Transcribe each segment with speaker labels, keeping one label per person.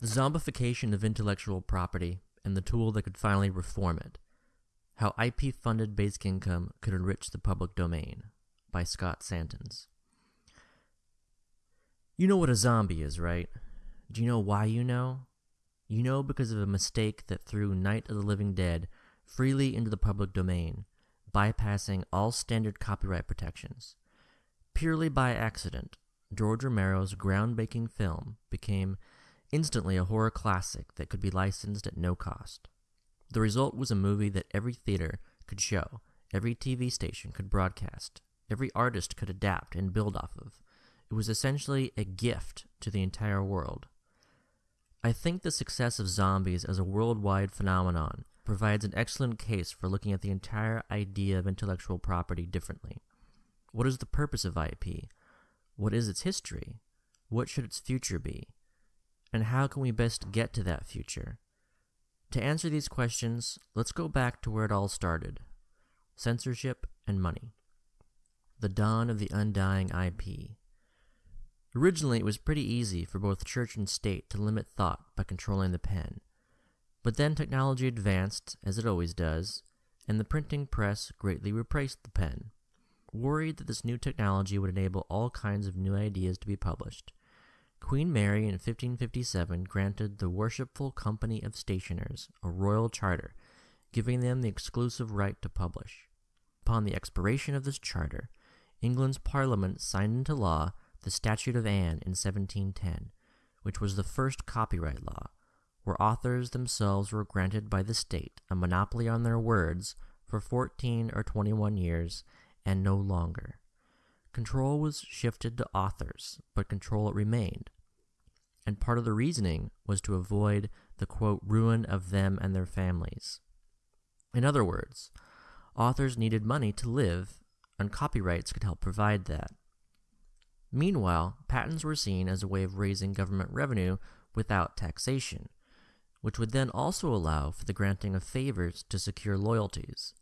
Speaker 1: The Zombification of Intellectual Property and the Tool that Could Finally Reform It How IP Funded Basic Income Could Enrich the Public Domain by Scott Santens. You know what a zombie is, right? Do you know why you know? You know because of a mistake that threw Night of the Living Dead freely into the public domain, bypassing all standard copyright protections. Purely by accident, George Romero's groundbreaking film became instantly a horror classic that could be licensed at no cost. The result was a movie that every theater could show, every TV station could broadcast, every artist could adapt and build off of. It was essentially a gift to the entire world. I think the success of zombies as a worldwide phenomenon provides an excellent case for looking at the entire idea of intellectual property differently. What is the purpose of IP? What is its history? What should its future be? And how can we best get to that future? To answer these questions, let's go back to where it all started censorship and money. The dawn of the undying IP. Originally, it was pretty easy for both church and state to limit thought by controlling the pen. But then technology advanced, as it always does, and the printing press greatly replaced the pen. Worried that this new technology would enable all kinds of new ideas to be published, Queen Mary in 1557 granted the Worshipful Company of Stationers a royal charter, giving them the exclusive right to publish. Upon the expiration of this charter, England's Parliament signed into law the Statute of Anne in 1710, which was the first copyright law, where authors themselves were granted by the state a monopoly on their words for 14 or 21 years and no longer. Control was shifted to authors, but control remained. And part of the reasoning was to avoid the quote, ruin of them and their families. In other words, authors needed money to live, and copyrights could help provide that. Meanwhile, patents were seen as a way of raising government revenue without taxation, which would then also allow for the granting of favors to secure loyalties.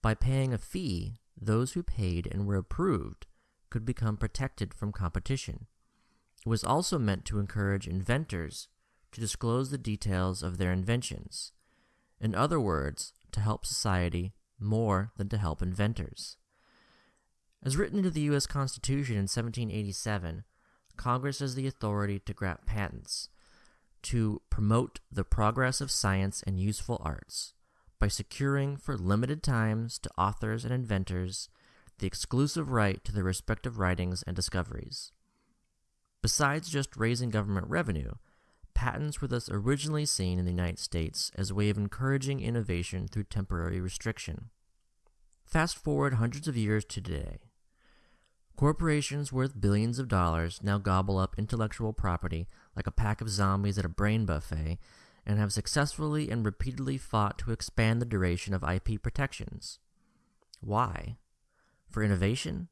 Speaker 1: By paying a fee, those who paid and were approved could become protected from competition. It was also meant to encourage inventors to disclose the details of their inventions. In other words, to help society more than to help inventors. As written into the U.S. Constitution in 1787, Congress has the authority to grant patents to promote the progress of science and useful arts by securing for limited times to authors and inventors the exclusive right to their respective writings and discoveries. Besides just raising government revenue, patents were thus originally seen in the United States as a way of encouraging innovation through temporary restriction. Fast forward hundreds of years to today. Corporations worth billions of dollars now gobble up intellectual property like a pack of zombies at a brain buffet and have successfully and repeatedly fought to expand the duration of IP protections. Why? For innovation?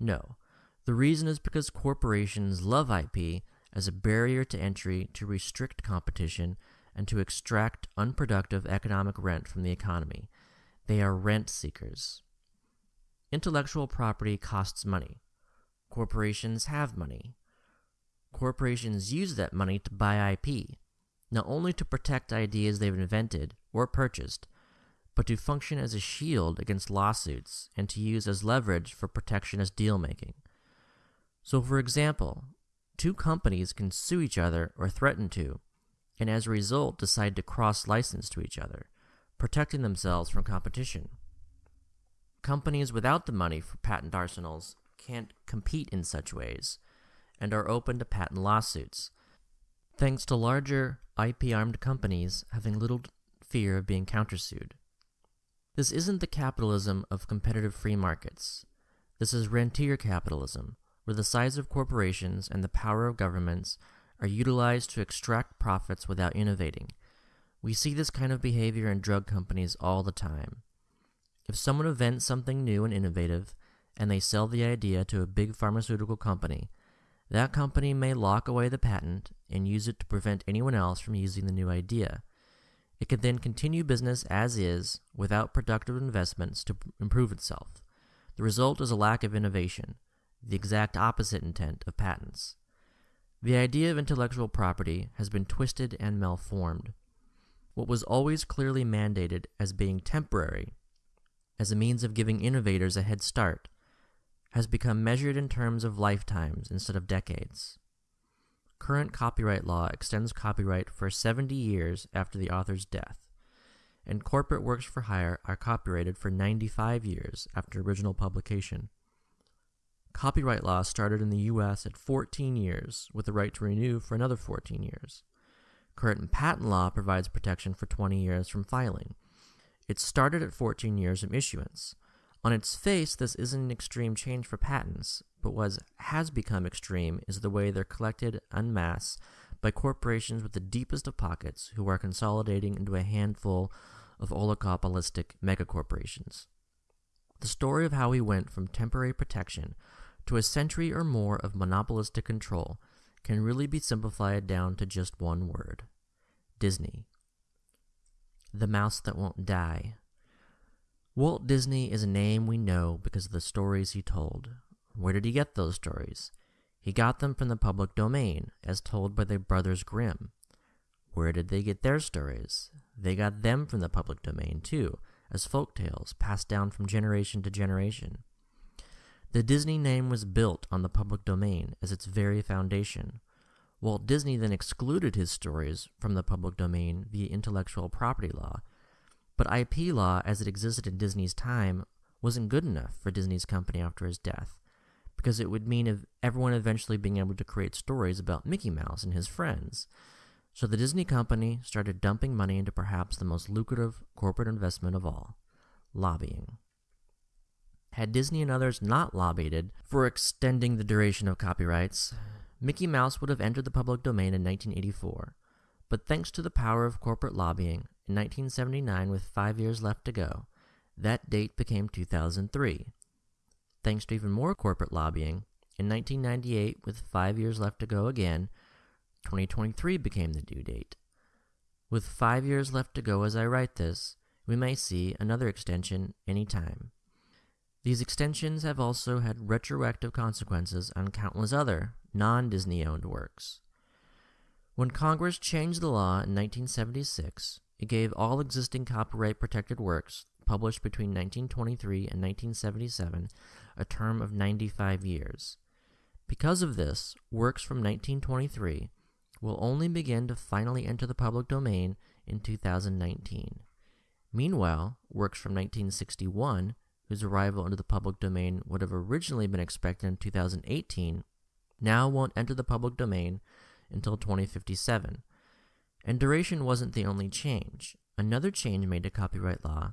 Speaker 1: No. The reason is because corporations love IP as a barrier to entry to restrict competition and to extract unproductive economic rent from the economy. They are rent seekers. Intellectual property costs money. Corporations have money. Corporations use that money to buy IP, not only to protect ideas they've invented or purchased, but to function as a shield against lawsuits and to use as leverage for protectionist deal making. So, for example, two companies can sue each other or threaten to, and as a result decide to cross license to each other, protecting themselves from competition. Companies without the money for patent arsenals can't compete in such ways and are open to patent lawsuits, thanks to larger IP armed companies having little fear of being countersued. This isn't the capitalism of competitive free markets. This is rentier capitalism, where the size of corporations and the power of governments are utilized to extract profits without innovating. We see this kind of behavior in drug companies all the time. If someone invents something new and innovative, and they sell the idea to a big pharmaceutical company, that company may lock away the patent and use it to prevent anyone else from using the new idea. It can then continue business as is without productive investments to improve itself. The result is a lack of innovation, the exact opposite intent of patents. The idea of intellectual property has been twisted and malformed. What was always clearly mandated as being temporary, as a means of giving innovators a head start, has become measured in terms of lifetimes instead of decades. Current copyright law extends copyright for 70 years after the author's death, and corporate works for hire are copyrighted for 95 years after original publication. Copyright law started in the U.S. at 14 years, with the right to renew for another 14 years. Current patent law provides protection for 20 years from filing. It started at 14 years from issuance. On its face, this isn't an extreme change for patents, but what has become extreme is the way they're collected en masse by corporations with the deepest of pockets who are consolidating into a handful of oligopolistic megacorporations. The story of how we went from temporary protection to a century or more of monopolistic control can really be simplified down to just one word Disney. The mouse that won't die. Walt Disney is a name we know because of the stories he told. Where did he get those stories? He got them from the public domain, as told by the brothers Grimm. Where did they get their stories? They got them from the public domain, too, as folk tales passed down from generation to generation. The Disney name was built on the public domain as its very foundation. Walt Disney then excluded his stories from the public domain via intellectual property law. But IP law, as it existed in Disney's time, wasn't good enough for Disney's company after his death, because it would mean everyone eventually being able to create stories about Mickey Mouse and his friends. So the Disney company started dumping money into perhaps the most lucrative corporate investment of all lobbying. Had Disney and others not lobbied for extending the duration of copyrights, Mickey Mouse would have entered the public domain in 1984. But thanks to the power of corporate lobbying, in 1979, with five years left to go, that date became 2003. Thanks to even more corporate lobbying, in 1998, with five years left to go again, 2023 became the due date. With five years left to go as I write this, we may see another extension any time. These extensions have also had retroactive consequences on countless other non Disney owned works. When Congress changed the law in 1976, it gave all existing copyright protected works published between 1923 and 1977 a term of 95 years. Because of this, works from 1923 will only begin to finally enter the public domain in 2019. Meanwhile, works from 1961 whose arrival into the public domain would have originally been expected in 2018, now won't enter the public domain until 2057. And duration wasn't the only change. Another change made to copyright law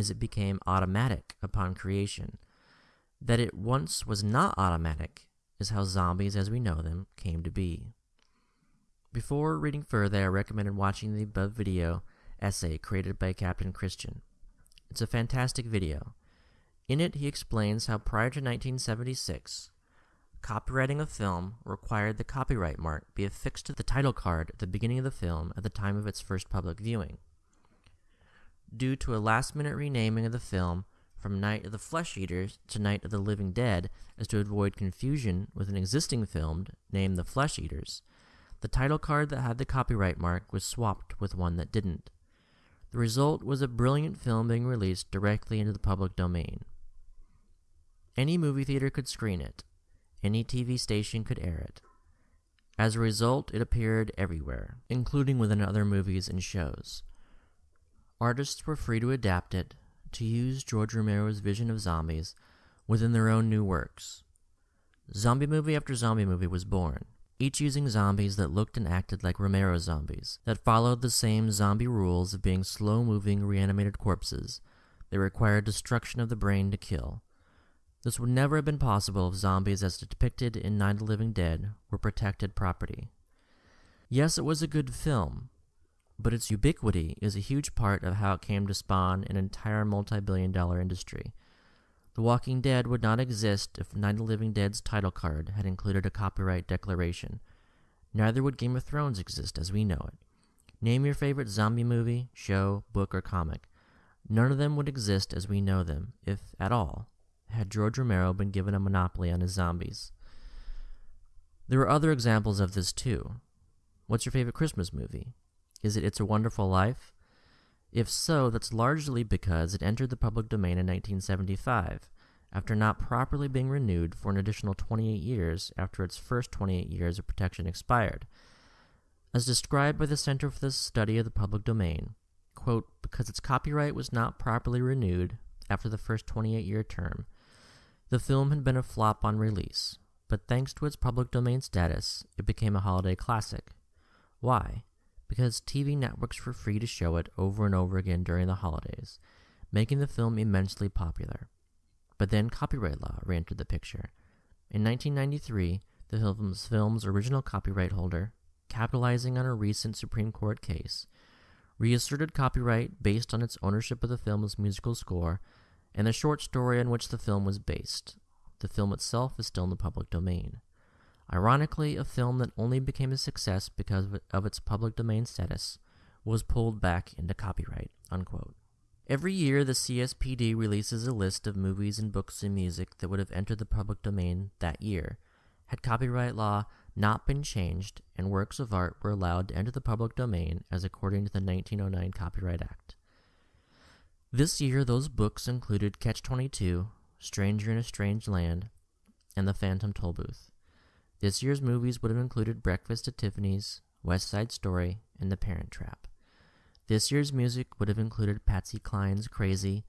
Speaker 1: is it became automatic upon creation. That it once was not automatic is how zombies as we know them came to be. Before reading further, I recommended watching the above video essay created by Kaptain Kristian. It's a fantastic video. In it, he explains how prior to 1976, copyrighting a film required the copyright mark be affixed to the title card at the beginning of the film at the time of its first public viewing. Due to a last minute renaming of the film from Night of the Flesh Eaters to Night of the Living Dead as to avoid confusion with an existing film named The Flesh Eaters, the title card that had the copyright mark was swapped with one that didn't. The result was a brilliant film being released directly into the public domain. Any movie theater could screen it. Any TV station could air it. As a result, it appeared everywhere, including within other movies and shows. Artists were free to adapt it, to use George Romero's vision of zombies within their own new works. Zombie movie after zombie movie was born, each using zombies that looked and acted like Romero's zombies, that followed the same zombie rules of being slow moving, reanimated corpses. They required destruction of the brain to kill. This would never have been possible if zombies, as depicted in Night of the Living Dead, were protected property. Yes, it was a good film, but its ubiquity is a huge part of how it came to spawn an entire multi billion dollar industry. The Walking Dead would not exist if Night of the Living Dead's title card had included a copyright declaration. Neither would Game of Thrones exist as we know it. Name your favorite zombie movie, show, book, or comic. None of them would exist as we know them, if at all, had George Romero been given a monopoly on his zombies. There are other examples of this too. What's your favorite Christmas movie? Is it It's a Wonderful Life? If so, that's largely because it entered the public domain in 1975, after not properly being renewed for an additional 28 years after its first 28 years of protection expired. As described by the Center for the Study of the Public Domain, quote, because its copyright was not properly renewed after the first 28 year term, the film had been a flop on release, but thanks to its public domain status, it became a holiday classic. Why? Because TV networks were free to show it over and over again during the holidays, making the film immensely popular. But then copyright law re entered the picture. In 1993, the film's, film's original copyright holder, capitalizing on a recent Supreme Court case, reasserted copyright based on its ownership of the film's musical score and the short story on which the film was based. The film itself is still in the public domain. Ironically, a film that only became a success because of its public domain status was pulled back into copyright. Unquote. Every year, the CSPD releases a list of movies and books and music that would have entered the public domain that year had copyright law not been changed and works of art were allowed to enter the public domain as according to the 1909 Copyright Act. This year, those books included Catch 22, Stranger in a Strange Land, and The Phantom Tollbooth. This year's movies would have included Breakfast at Tiffany's, West Side Story, and The Parent Trap. This year's music would have included Patsy Cline's Crazy,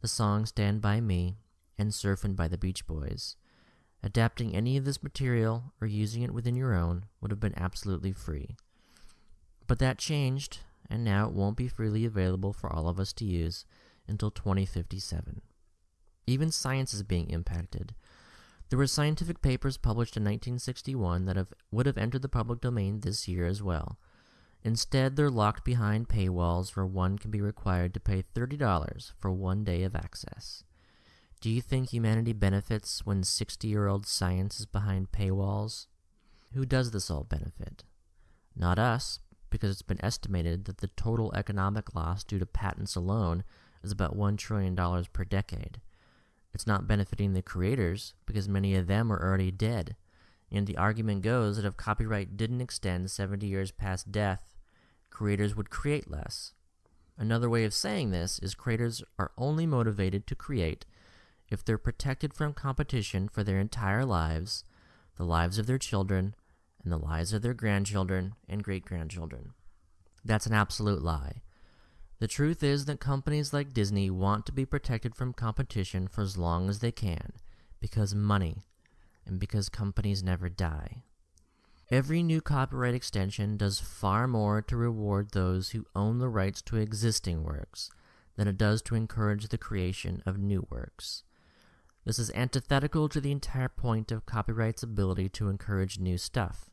Speaker 1: the song Stand By Me, and Surfin' by the Beach Boys. Adapting any of this material or using it within your own would have been absolutely free. But that changed, and now it won't be freely available for all of us to use until 2057. Even science is being impacted. There were scientific papers published in 1961 that have, would have entered the public domain this year as well. Instead, they're locked behind paywalls where one can be required to pay $30 for one day of access. Do you think humanity benefits when 60 year old science is behind paywalls? Who does this all benefit? Not us, because it's been estimated that the total economic loss due to patents alone is about $1 trillion per decade. It's not benefiting the creators, because many of them are already dead. And the argument goes that if copyright didn't extend 70 years past death, creators would create less. Another way of saying this is creators are only motivated to create if they're protected from competition for their entire lives, the lives of their children, and the lives of their grandchildren and great grandchildren. That's an absolute lie. The truth is that companies like Disney want to be protected from competition for as long as they can, because money, and because companies never die. Every new copyright extension does far more to reward those who own the rights to existing works than it does to encourage the creation of new works. This is antithetical to the entire point of copyright's ability to encourage new stuff.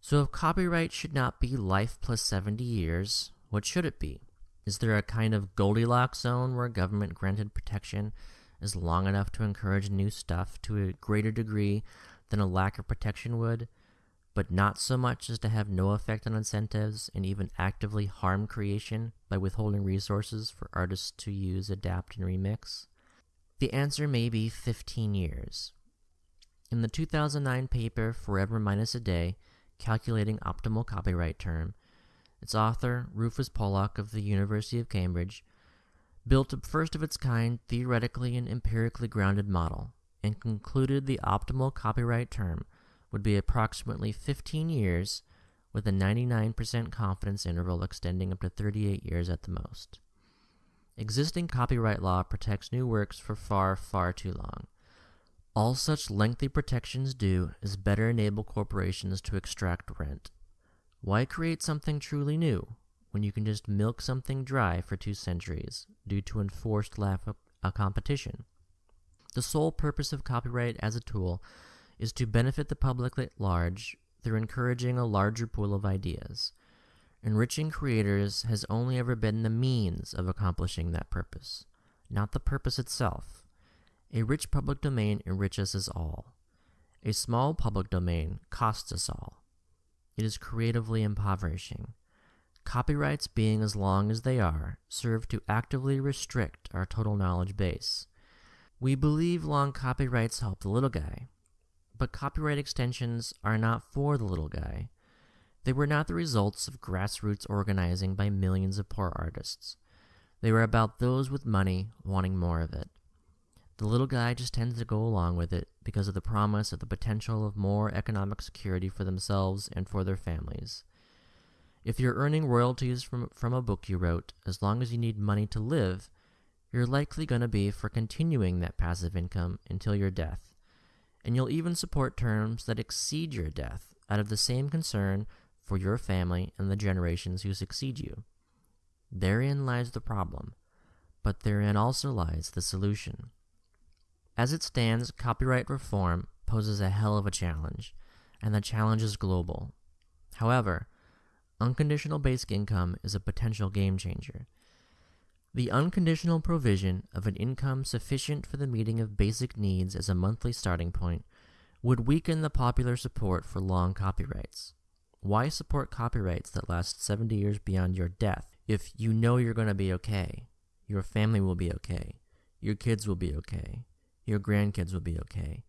Speaker 1: So, if copyright should not be life plus 70 years, what should it be? Is there a kind of Goldilocks zone where government granted protection is long enough to encourage new stuff to a greater degree than a lack of protection would, but not so much as to have no effect on incentives and even actively harm creation by withholding resources for artists to use, adapt, and remix? The answer may be 15 years. In the 2009 paper Forever Minus a Day, Calculating Optimal Copyright Term, its author, Rufus Pollock of the University of Cambridge, built a first of its kind theoretically and empirically grounded model and concluded the optimal copyright term would be approximately 15 years with a 99% confidence interval extending up to 38 years at the most. Existing copyright law protects new works for far, far too long. All such lengthy protections do is better enable corporations to extract rent. Why create something truly new when you can just milk something dry for two centuries due to enforced lack of uh, competition? The sole purpose of copyright as a tool is to benefit the public at large through encouraging a larger pool of ideas. Enriching creators has only ever been the means of accomplishing that purpose, not the purpose itself. A rich public domain enriches us all. A small public domain costs us all. It is creatively impoverishing. Copyrights, being as long as they are, serve to actively restrict our total knowledge base. We believe long copyrights help the little guy, But copyright extensions are not for the little guy. They were not the results of grassroots organizing by millions of poor artists. They were about those with money wanting more of it. The little guy just tends to go along with it because of the promise of the potential of more economic security for themselves and for their families. If you're earning royalties from, from a book you wrote, as long as you need money to live, you're likely going to be for continuing that passive income until your death. And you'll even support terms that exceed your death out of the same concern for your family and the generations who succeed you. Therein lies the problem, but therein also lies the solution. As it stands, copyright reform poses a hell of a challenge, and the challenge is global. However, unconditional basic income is a potential game changer. The unconditional provision of an income sufficient for the meeting of basic needs as a monthly starting point would weaken the popular support for long copyrights. Why support copyrights that last 70 years beyond your death if you know you're going to be okay? Your family will be okay. Your kids will be okay your grandkids will be okay,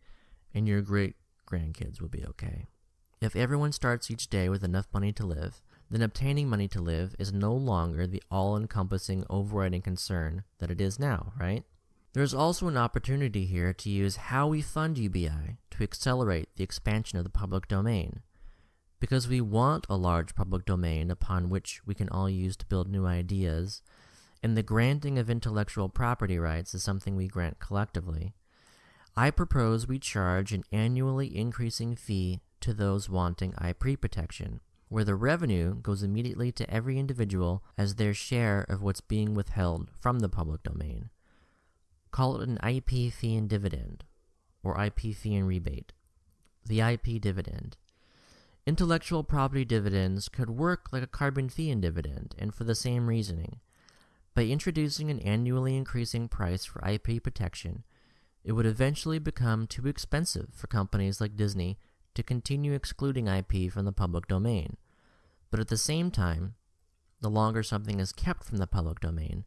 Speaker 1: and your great grandkids will be okay. If everyone starts each day with enough money to live, then obtaining money to live is no longer the all encompassing overriding concern that it is now, right? There's also an opportunity here to use how we fund UBI to accelerate the expansion of the public domain. Because we want a large public domain upon which we can all use to build new ideas, and the granting of intellectual property rights is something we grant collectively, I propose we charge an annually increasing fee to those wanting IP protection, where the revenue goes immediately to every individual as their share of what's being withheld from the public domain. Call it an IP fee and dividend, or IP fee and rebate. The IP dividend. Intellectual property dividends could work like a carbon fee and dividend, and for the same reasoning. By introducing an annually increasing price for IP protection, it would eventually become too expensive for companies like Disney to continue excluding IP from the public domain. But at the same time, the longer something is kept from the public domain,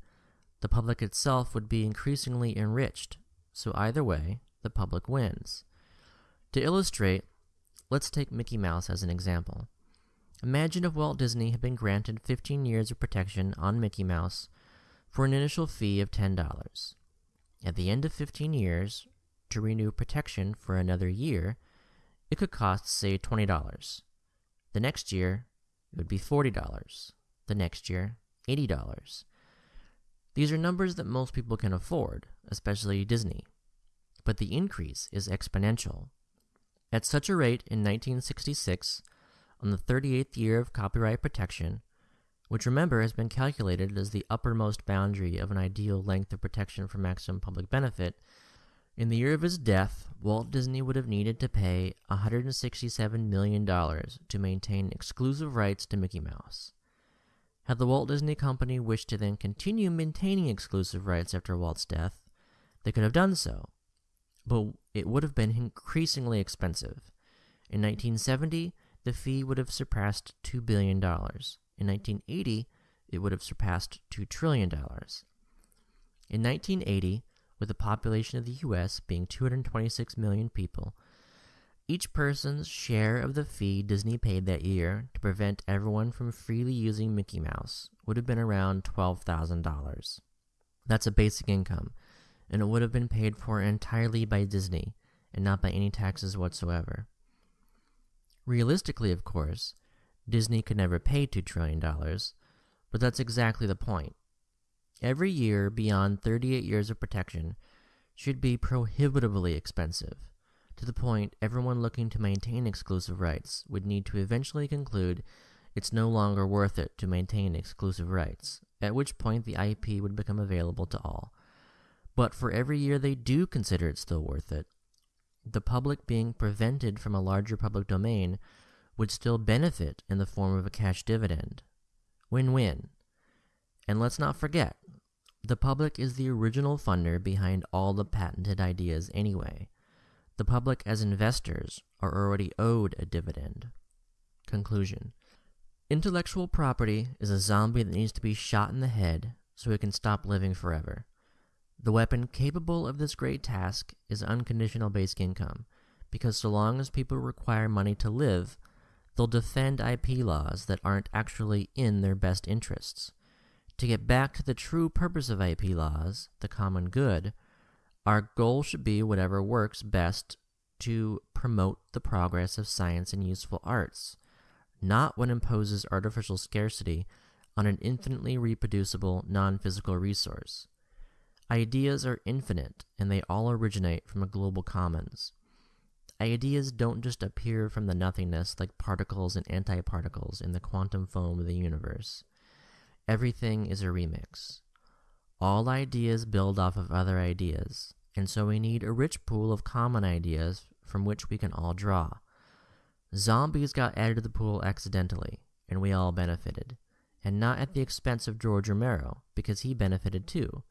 Speaker 1: the public itself would be increasingly enriched, so either way, the public wins. To illustrate, let's take Mickey Mouse as an example. Imagine if Walt Disney had been granted 15 years of protection on Mickey Mouse for an initial fee of $10. At the end of 15 years, to renew protection for another year, it could cost, say, $20. The next year, it would be $40. The next year, $80. These are numbers that most people can afford, especially Disney. But the increase is exponential. At such a rate, in 1966, on the 38th year of copyright protection, which remember has been calculated as the uppermost boundary of an ideal length of protection for maximum public benefit, in the year of his death, Walt Disney would have needed to pay $167 million to maintain exclusive rights to Mickey Mouse. Had the Walt Disney Company wished to then continue maintaining exclusive rights after Walt's death, they could have done so, but it would have been increasingly expensive. In 1970, the fee would have surpassed $2 billion. In 1980, it would have surpassed $2 trillion. In 1980, with the population of the US being 226 million people, each person's share of the fee Disney paid that year to prevent everyone from freely using Mickey Mouse would have been around $12,000. That's a basic income, and it would have been paid for entirely by Disney and not by any taxes whatsoever. Realistically, of course, Disney could never pay $2 trillion, but that's exactly the point. Every year beyond 38 years of protection should be prohibitively expensive, to the point everyone looking to maintain exclusive rights would need to eventually conclude it's no longer worth it to maintain exclusive rights, at which point the IP would become available to all. But for every year they do consider it still worth it, the public being prevented from a larger public domain would still benefit in the form of a cash dividend. Win win. And let's not forget, the public is the original funder behind all the patented ideas anyway. The public, as investors, are already owed a dividend. Conclusion Intellectual property is a zombie that needs to be shot in the head so it can stop living forever. The weapon capable of this great task is unconditional basic income, because so long as people require money to live, they'll defend IP laws that aren't actually in their best interests. To get back to the true purpose of IP laws, the common good, our goal should be whatever works best to promote the progress of science and useful arts, not what imposes artificial scarcity on an infinitely reproducible non physical resource. Ideas are infinite, and they all originate from a global commons. Ideas don't just appear from the nothingness like particles and antiparticles in the quantum foam of the universe. Everything is a remix. All ideas build off of other ideas, and so we need a rich pool of common ideas from which we can all draw. Zombies got added to the pool accidentally, and we all benefited. And not at the expense of George Romero, because he benefited too.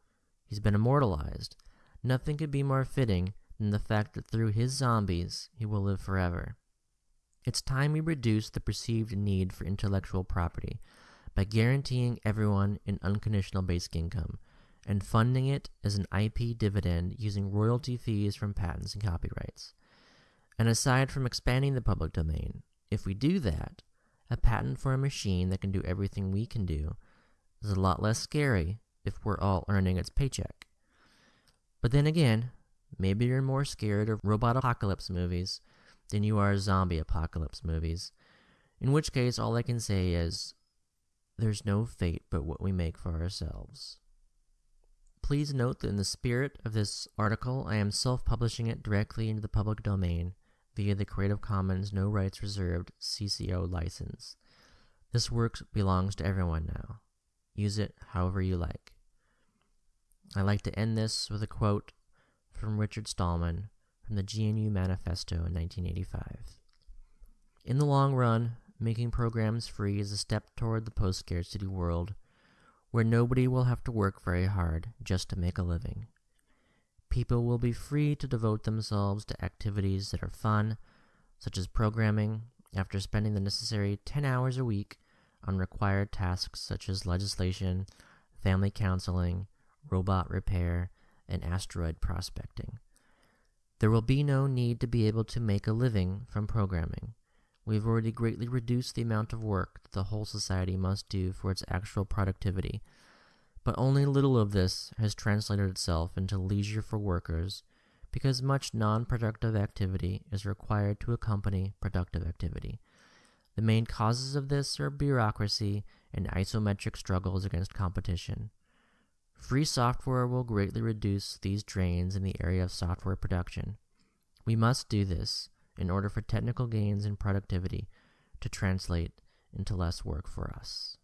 Speaker 1: He's been immortalized. Nothing could be more fitting than the fact that through his zombies, he will live forever. It's time we reduce the perceived need for intellectual property by guaranteeing everyone an unconditional basic income and funding it as an IP dividend using royalty fees from patents and copyrights. And aside from expanding the public domain, if we do that, a patent for a machine that can do everything we can do is a lot less scary if we're all earning its paycheck. But then again, maybe you're more scared of robot apocalypse movies than you are zombie apocalypse movies. In which case, all I can say is there's no fate but what we make for ourselves. Please note that in the spirit of this article, I am self publishing it directly into the public domain via the Creative Commons No Rights Reserved CC0 license. This work belongs to everyone now. Use it however you like. I like to end this with a quote from Richard Stallman from the GNU Manifesto in 1985. In the long run, making programs free is a step toward the post scarcity world where nobody will have to work very hard just to make a living. People will be free to devote themselves to activities that are fun, such as programming, after spending the necessary 10 hours a week on required tasks such as legislation, family counseling, robot repair, and asteroid prospecting. There will be no need to be able to make a living from programming. We've already greatly reduced the amount of work that the whole society must do for its actual productivity, but only little of this has translated itself into leisure for workers because much non productive activity is required to accompany productive activity. The main causes of this are bureaucracy and isometric struggles against competition. Free software will greatly reduce these drains in the area of software production. We must do this in order for technical gains in productivity to translate into less work for us.